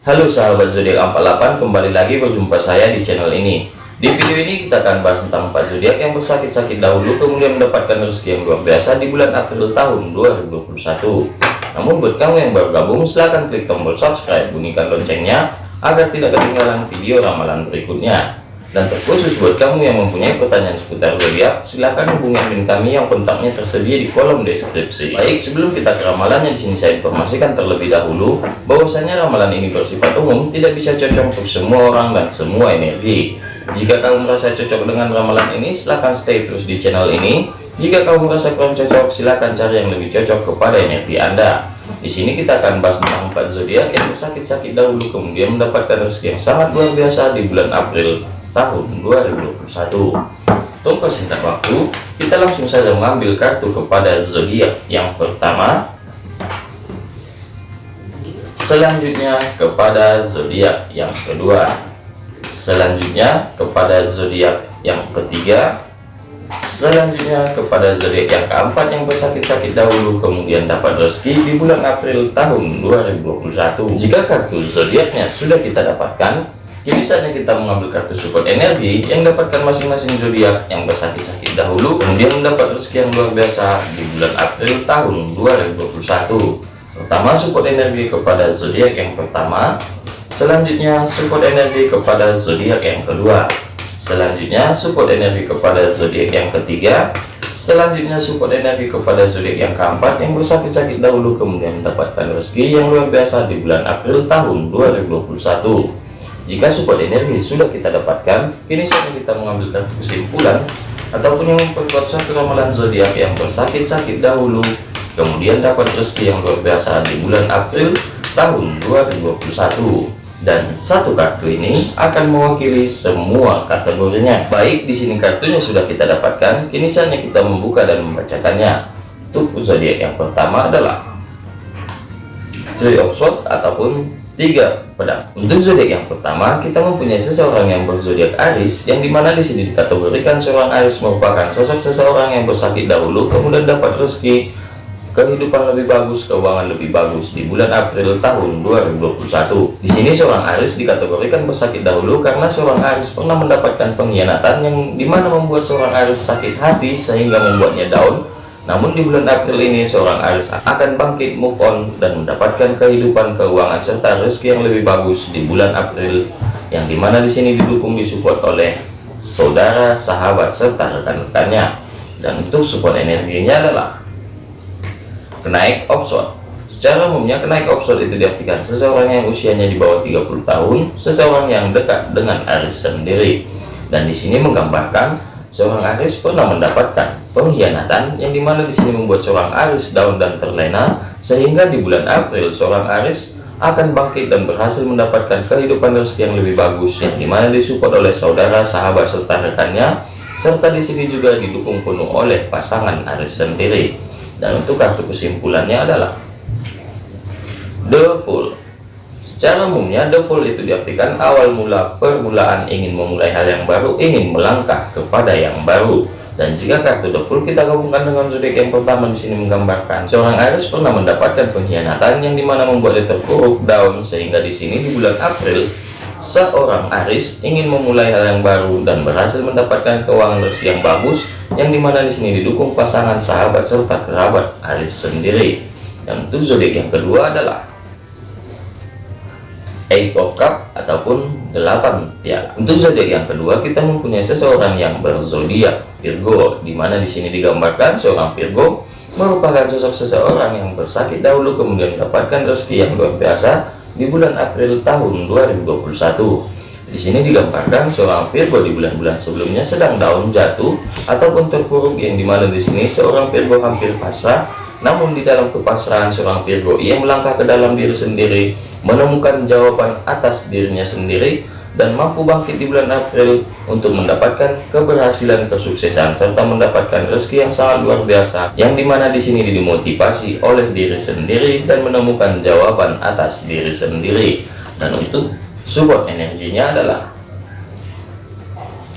Halo sahabat zodiak 48 kembali lagi berjumpa saya di channel ini. Di video ini kita akan bahas tentang 4 zodiak yang bersakit-sakit dahulu kemudian mendapatkan rezeki yang luar biasa di bulan April tahun 2021 namun buat kamu yang baru gabung silahkan klik tombol subscribe bunyikan loncengnya agar tidak ketinggalan video ramalan berikutnya dan terkhusus buat kamu yang mempunyai pertanyaan seputar zodiak, silahkan hubungi admin kami yang kontaknya tersedia di kolom deskripsi. Baik, sebelum kita ke ramalannya di sini saya informasikan terlebih dahulu bahwasanya ramalan ini bersifat umum, tidak bisa cocok untuk semua orang dan semua energi. Jika kamu merasa cocok dengan ramalan ini, silahkan stay terus di channel ini. Jika kamu merasa kurang cocok, silahkan cari yang lebih cocok kepada energi Anda. Di sini kita akan bahas tentang empat zodiak yang bersakit-sakit dahulu kemudian mendapatkan rezeki yang sangat luar biasa di bulan April tahun 2021 Tunggu singkat waktu kita langsung saja mengambil kartu kepada zodiak yang pertama. Selanjutnya kepada zodiak yang kedua. Selanjutnya kepada zodiak yang ketiga. Selanjutnya kepada zodiak yang keempat yang bersakit-sakit dahulu kemudian dapat rezeki di bulan April tahun 2021 jika kartu zodiaknya sudah kita dapatkan Kini saatnya kita mengambil kartu support energi yang dapatkan masing-masing zodiak yang bersakit-sakit dahulu, kemudian mendapat rezeki yang luar biasa di bulan April tahun 2021. Pertama, support energi kepada zodiak yang pertama, selanjutnya support energi kepada zodiak yang kedua, selanjutnya support energi kepada zodiak yang ketiga, selanjutnya support energi kepada zodiak yang keempat yang bersakit-sakit dahulu kemudian mendapatkan rezeki yang luar biasa di bulan April tahun 2021 jika support energi sudah kita dapatkan, kini saatnya kita mengambil kesimpulan ataupun yang memperkuat satu ramalan zodiak yang bersakit-sakit dahulu, kemudian dapat rezeki yang luar biasa di bulan April tahun 2021. Dan satu kartu ini akan mewakili semua kategorinya. Baik, di sini kartunya sudah kita dapatkan, kini saatnya kita membuka dan membacakannya. Untuk zodiak yang pertama adalah Three of Swords ataupun tiga pedang untuk zodiak yang pertama kita mempunyai seseorang yang berzodiak Aris yang di mana di sini dikategorikan seorang Aris merupakan sosok seseorang yang bersakit dahulu kemudian dapat rezeki kehidupan lebih bagus keuangan lebih bagus di bulan April tahun 2021 di sini seorang Aris dikategorikan bersakit dahulu karena seorang Aris pernah mendapatkan pengkhianatan yang di mana membuat seorang Aris sakit hati sehingga membuatnya down namun di bulan April ini seorang Aris akan bangkit move on dan mendapatkan kehidupan keuangan serta rezeki yang lebih bagus di bulan April yang di mana di sini didukung disupport oleh saudara, sahabat serta rekan-rekannya. Dan untuk support energinya adalah kenaik option. Secara umumnya kenaik option itu diartikan seseorang yang usianya di bawah 30 tahun, seseorang yang dekat dengan Aris sendiri. Dan di sini menggambarkan seorang Aris pernah mendapatkan pengkhianatan yang di mana di sini membuat seorang Aris down dan terlena sehingga di bulan April seorang Aris akan bangkit dan berhasil mendapatkan kehidupan rezeki yang lebih bagus yang di mana disupport oleh saudara sahabat serta rekannya serta di sini juga didukung penuh oleh pasangan Aris sendiri. Dan untuk kartu kesimpulannya adalah The Fool Secara umumnya, fall itu diartikan awal mula permulaan ingin memulai hal yang baru, ingin melangkah kepada yang baru. Dan jika kartu fool kita gabungkan dengan zodiak yang pertama di sini menggambarkan seorang Aries pernah mendapatkan pengkhianatan yang di mana membuat dia terpuruk down sehingga di sini di bulan April seorang Aries ingin memulai hal yang baru dan berhasil mendapatkan keuangan rezeki yang bagus yang di mana di sini didukung pasangan sahabat serta kerabat Aries sendiri. Dan untuk zodiak yang kedua adalah eight of cup ataupun delapan piala untuk zodiak yang kedua kita mempunyai seseorang yang berzodiak Virgo di mana di sini digambarkan seorang Virgo merupakan sosok seseorang yang bersakit dahulu kemudian mendapatkan rezeki yang luar biasa di bulan April tahun 2021 di sini digambarkan seorang Virgo di bulan-bulan sebelumnya sedang daun jatuh ataupun terpuruk yang di mana di sini seorang Virgo hampir pasrah namun di dalam kepasrahan seorang Virgo ia melangkah ke dalam diri sendiri menemukan jawaban atas dirinya sendiri dan mampu bangkit di bulan April untuk mendapatkan keberhasilan kesuksesan serta mendapatkan rezeki yang sangat luar biasa yang di mana di sini dimotivasi oleh diri sendiri dan menemukan jawaban atas diri sendiri dan untuk support energinya adalah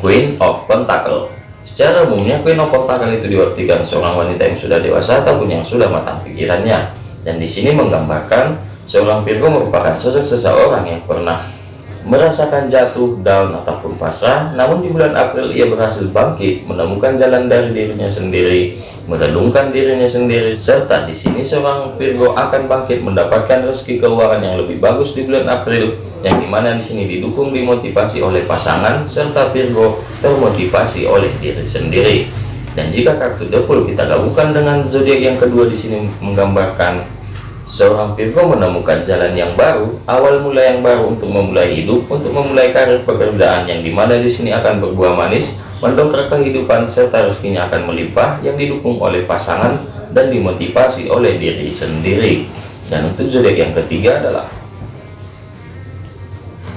Queen of Pentacle Secara umumnya Queen of Pentacle itu diartikan seorang wanita yang sudah dewasa ataupun yang sudah matang pikirannya. dan di sini menggambarkan seorang Virgo merupakan sosok seseorang yang pernah merasakan jatuh, down ataupun pasrah, namun di bulan April ia berhasil bangkit, menemukan jalan dari dirinya sendiri, merenungkan dirinya sendiri, serta di sini seorang Virgo akan bangkit mendapatkan rezeki keuangan yang lebih bagus di bulan April, yang di mana di sini didukung dimotivasi oleh pasangan, serta Virgo termotivasi oleh diri sendiri. Dan jika kartu Fool kita gabungkan dengan zodiak yang kedua di sini menggambarkan Seorang Virgo menemukan jalan yang baru, awal mula yang baru untuk memulai hidup, untuk memulai karir pekerjaan yang di mana di sini akan berbuah manis, mendongkrak kehidupan serta rezekinya akan melimpah yang didukung oleh pasangan dan dimotivasi oleh diri sendiri. Dan untuk zodiak yang ketiga adalah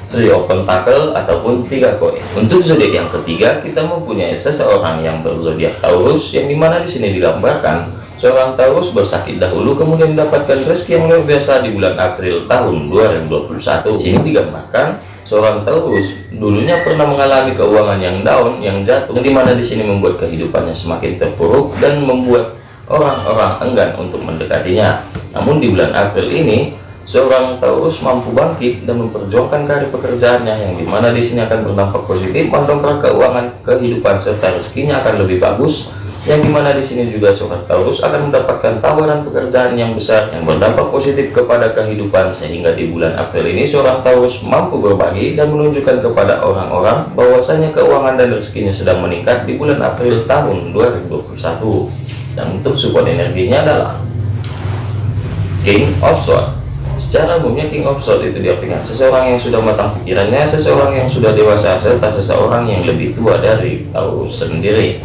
Three of Pentacle ataupun tiga koin. Untuk zodiak yang ketiga kita mempunyai seseorang yang berzodiak Taurus yang di mana di sini digambarkan Seorang Taurus bersakit dahulu kemudian mendapatkan rezeki yang luar biasa di bulan April tahun 2021. Di sini digambarkan seorang Taurus dulunya pernah mengalami keuangan yang down, yang jatuh, di mana di sini membuat kehidupannya semakin terpuruk dan membuat orang-orang enggan untuk mendekatinya. Namun di bulan April ini seorang Taurus mampu bangkit dan memperjuangkan karir pekerjaannya yang di mana di sini akan berdampak positif mendongkrak keuangan kehidupan serta rezekinya akan lebih bagus yang di mana di sini juga seorang Taurus akan mendapatkan tawaran pekerjaan yang besar yang berdampak positif kepada kehidupan sehingga di bulan April ini seorang Taurus mampu berbagi dan menunjukkan kepada orang-orang bahwasanya keuangan dan rezekinya sedang meningkat di bulan April tahun 2021 dan untuk support energinya adalah King of Swords Secara umumnya King of Swords itu diartikan seseorang yang sudah matang pikirannya, seseorang yang sudah dewasa, serta seseorang yang lebih tua dari Taurus sendiri.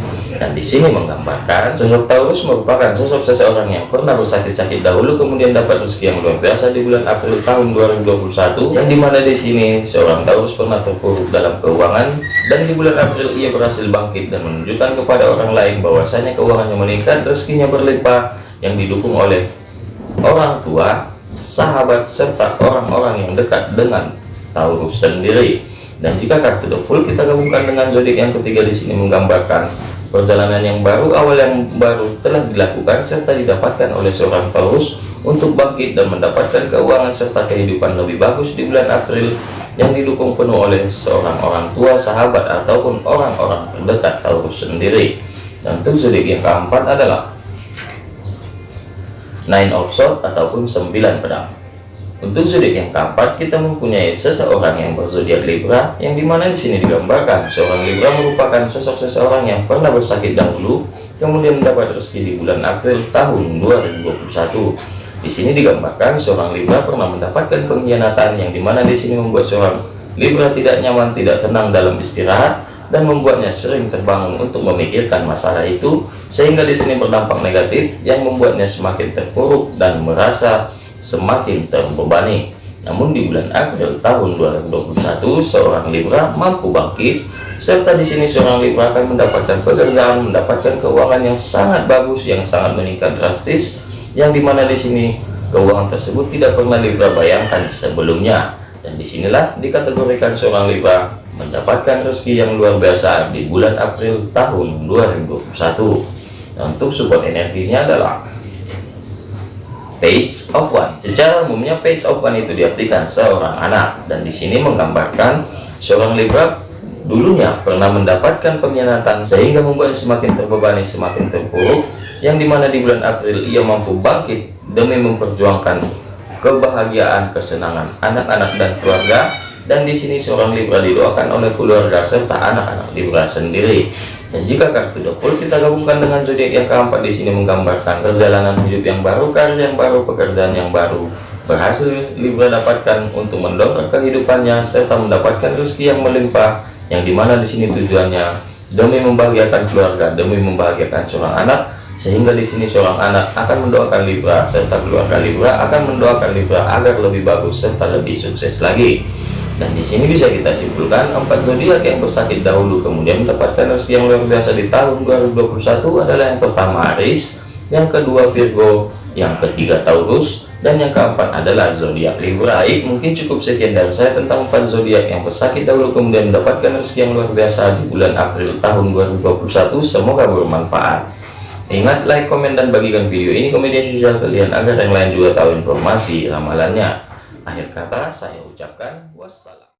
Dan di sini menggambarkan sosok Taurus merupakan sosok seseorang yang pernah bersakit-sakit dahulu kemudian dapat rezeki yang luar biasa di bulan April tahun 2021 yang di mana di sini seorang Taurus pernah terpuruk dalam keuangan dan di bulan April ia berhasil bangkit dan menunjukkan kepada orang lain bahwasanya keuangannya meningkat rezekinya berlimpah yang didukung oleh orang tua sahabat serta orang-orang yang dekat dengan Taurus sendiri. Dan jika kartu the full kita gabungkan dengan zodiak yang ketiga di sini menggambarkan perjalanan yang baru awal yang baru telah dilakukan serta didapatkan oleh seorang Taurus untuk bangkit dan mendapatkan keuangan serta kehidupan lebih bagus di bulan April yang didukung penuh oleh seorang orang tua sahabat ataupun orang-orang terdekat Taurus sendiri. Dan zodiak yang keempat adalah nine of swords ataupun sembilan pedang untuk zodiak yang keempat kita mempunyai seseorang yang berzodiak Libra yang di mana di sini digambarkan seorang Libra merupakan sosok seseorang yang pernah bersakit dahulu kemudian mendapat rezeki di bulan April tahun 2021 di sini digambarkan seorang Libra pernah mendapatkan pengkhianatan yang di mana di sini membuat seorang Libra tidak nyaman tidak tenang dalam istirahat dan membuatnya sering terbangun untuk memikirkan masalah itu sehingga di sini berdampak negatif yang membuatnya semakin terpuruk dan merasa semakin terbebani. Namun di bulan April tahun 2021 seorang Libra mampu bangkit serta di sini seorang Libra akan mendapatkan pekerjaan, mendapatkan keuangan yang sangat bagus, yang sangat meningkat drastis, yang di mana di sini keuangan tersebut tidak pernah Libra bayangkan sebelumnya. Dan di sinilah dikategorikan seorang Libra mendapatkan rezeki yang luar biasa di bulan April tahun 2021 dan untuk support energinya adalah page of one. Secara umumnya page of one itu diartikan seorang anak. Dan di sini menggambarkan seorang Libra dulunya pernah mendapatkan pengkhianatan sehingga membuat semakin terbebani semakin terpuruk yang di mana di bulan April ia mampu bangkit demi memperjuangkan kebahagiaan kesenangan anak-anak dan keluarga dan di sini seorang Libra didoakan oleh keluarga serta anak-anak Libra sendiri. Dan jika kartu dapur kita gabungkan dengan zodiak yang keempat di sini menggambarkan perjalanan hidup yang baru karir yang baru pekerjaan yang baru. Berhasil Libra dapatkan untuk mendongkrak kehidupannya serta mendapatkan rezeki yang melimpah yang di mana di sini tujuannya demi membahagiakan keluarga demi membahagiakan seorang anak sehingga di sini seorang anak akan mendoakan Libra serta keluarga Libra akan mendoakan Libra agar lebih bagus serta lebih sukses lagi dan di sini bisa kita simpulkan empat zodiak yang bersakit dahulu kemudian mendapatkan rezeki yang luar biasa di tahun 2021 adalah yang pertama Aries, yang kedua Virgo, yang ketiga Taurus, dan yang keempat adalah zodiak Libra. Baik, mungkin cukup sekian dari saya tentang empat zodiak yang bersakit dahulu kemudian mendapatkan rezeki yang luar biasa di bulan April tahun 2021. Semoga bermanfaat. Ingat like, komen, dan bagikan video ini ke media sosial kalian agar yang lain juga tahu informasi ramalannya. Akhir kata saya ucapkan wassalam.